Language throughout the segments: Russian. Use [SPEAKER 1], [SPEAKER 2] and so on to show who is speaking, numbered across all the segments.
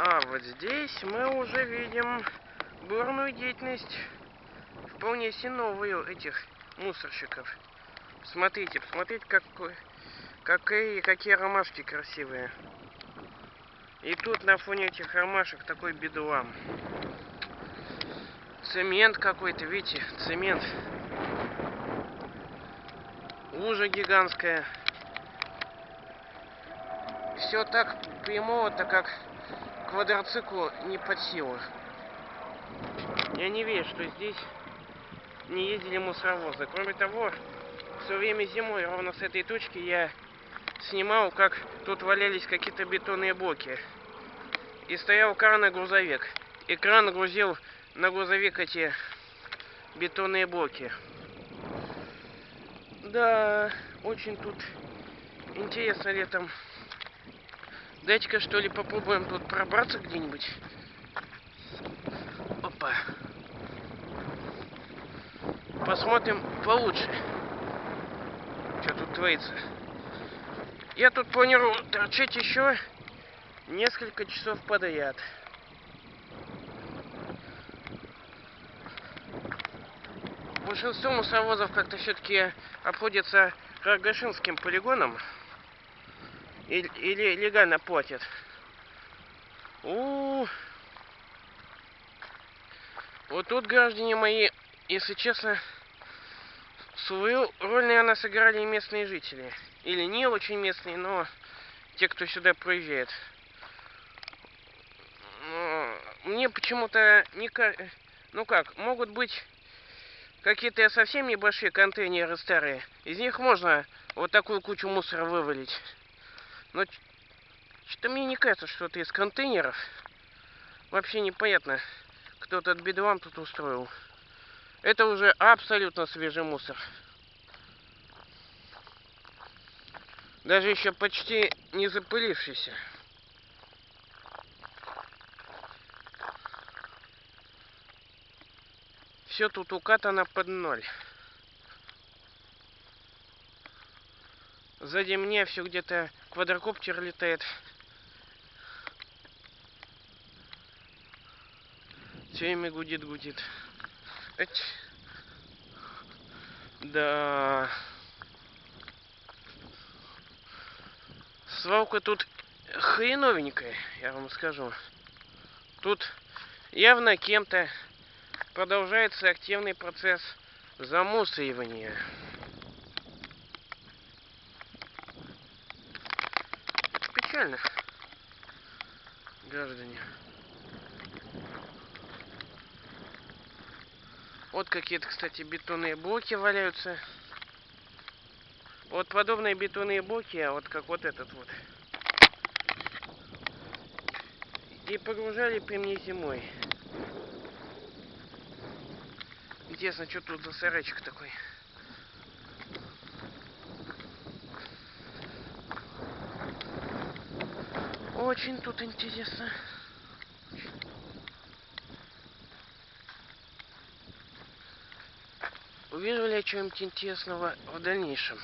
[SPEAKER 1] А вот здесь мы уже видим бурную деятельность, вполне себе новую этих мусорщиков. Смотрите, посмотрите, какой, какие, какие ромашки красивые. И тут на фоне этих ромашек такой бедлам. Цемент какой-то, видите, цемент. Лужа гигантская. Все так прямого-то, как квадроциклу не под силу. Я не верю, что здесь не ездили мусоровозы. Кроме того, все время зимой, ровно с этой точки, я снимал, как тут валялись какие-то бетонные блоки. И стоял кран и грузовик. И кран грузил на грузовик эти бетонные блоки. Да, очень тут интересно летом. Дайте-ка что ли попробуем тут пробраться где-нибудь. Опа. Посмотрим получше. Что тут творится. Я тут планирую торчать еще несколько часов подряд. Большинство мусоровозов как-то все-таки обходится Каргашинским полигоном или, легально платят. У, -у, -у. Вот тут, граждане мои, если честно, свою роль, наверное, сыграли местные жители. Или не очень местные, но те, кто сюда проезжает. Мне почему-то не... Ну как, могут быть какие-то совсем небольшие контейнеры старые. Из них можно вот такую кучу мусора вывалить. Но что-то мне не кажется, что это из контейнеров. Вообще непонятно, кто этот бедлам тут устроил. Это уже абсолютно свежий мусор. Даже еще почти не запылившийся. Все тут укатано под ноль. Сзади меня все где-то квадрокоптер летает. Все время гудит, гудит. Эть. Да. Свалка тут хреновенькая, я вам скажу. Тут явно кем-то продолжается активный процесс замусоривания. Печально, граждане. Вот какие-то, кстати, бетонные блоки валяются. Вот подобные бетонные блоки, а вот как вот этот вот. И погружали при мне зимой. Интересно, что тут за сарайчик такой? Очень тут интересно. Увижу ли я что-нибудь интересного в дальнейшем?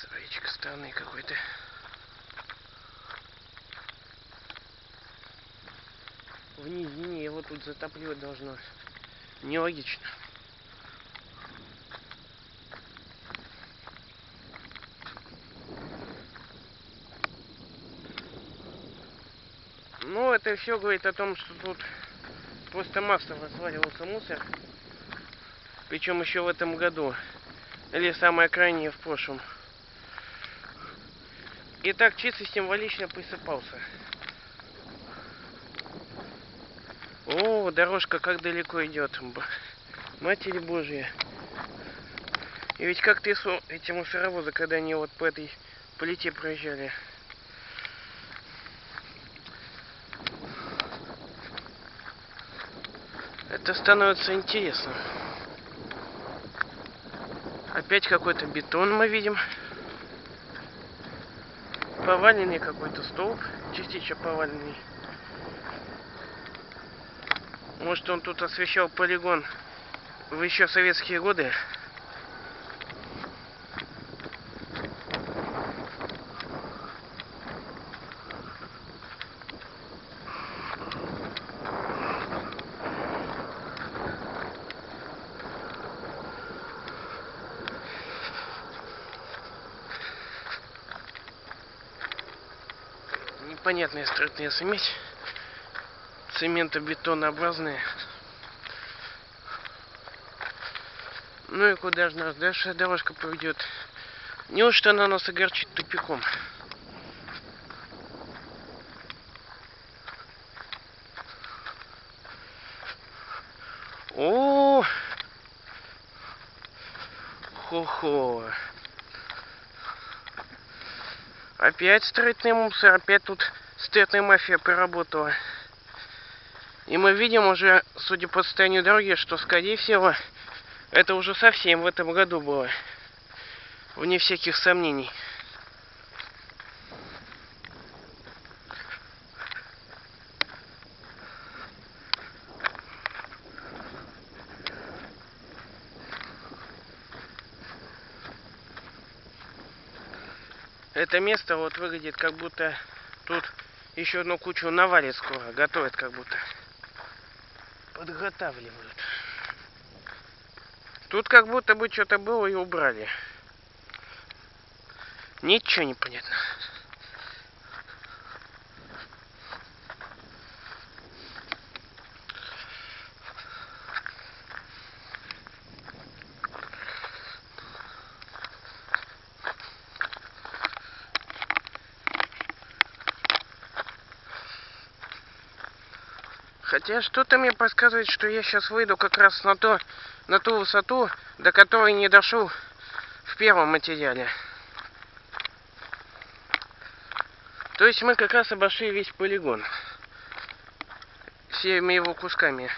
[SPEAKER 1] Сарайчик странный какой-то. в низине его тут затапливать должно. Нелогично. Ну, это все говорит о том, что тут просто массово сваливался мусор. Причем еще в этом году. Или самое крайнее в прошлом. И так чисто символично присыпался. О, дорожка как далеко идет. Матерь Божья. И ведь как трясу эти мусоровозы, когда они вот по этой плите проезжали. Это становится интересно. Опять какой-то бетон мы видим. Поваленный какой-то столб, частично поваленный. Может он тут освещал полигон в еще советские годы. Непонятные строительные смесь. Цементобетонообразные. Ну и куда же нас дальше дорожка поведет? Неужто она нас огорчит тупиком? О, хо-хо. Опять строительный мусор, опять тут строительная мафия поработала. И мы видим уже, судя по состоянию дороги, что, скорее всего, это уже совсем в этом году было. Вне всяких сомнений. Это место вот выглядит как будто тут еще одну кучу навалит скоро. Готовят как будто. Подготавливают. Тут как будто бы что-то было и убрали. Ничего не понятно. Хотя что-то мне подсказывает, что я сейчас выйду как раз на, то, на ту высоту, до которой не дошел в первом материале. То есть мы как раз обошли весь полигон. Всеми его кусками.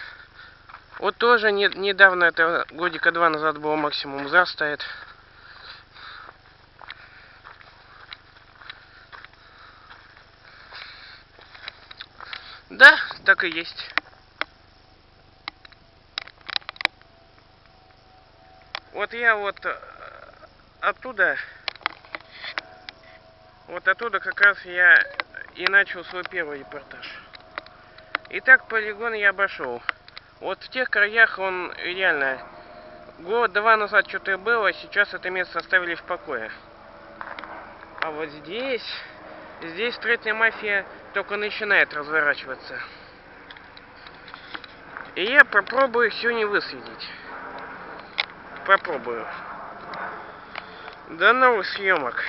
[SPEAKER 1] Вот тоже не, недавно, это годика два назад было максимум застоит. Да, так и есть. Вот я вот э, оттуда, вот оттуда как раз я и начал свой первый репортаж. Итак, полигон я обошел. Вот в тех краях он реально год-два назад что-то было, сейчас это место оставили в покое. А вот здесь, здесь строительная мафия только начинает разворачиваться. И я попробую сегодня выследить. Попробую. До новых съемок.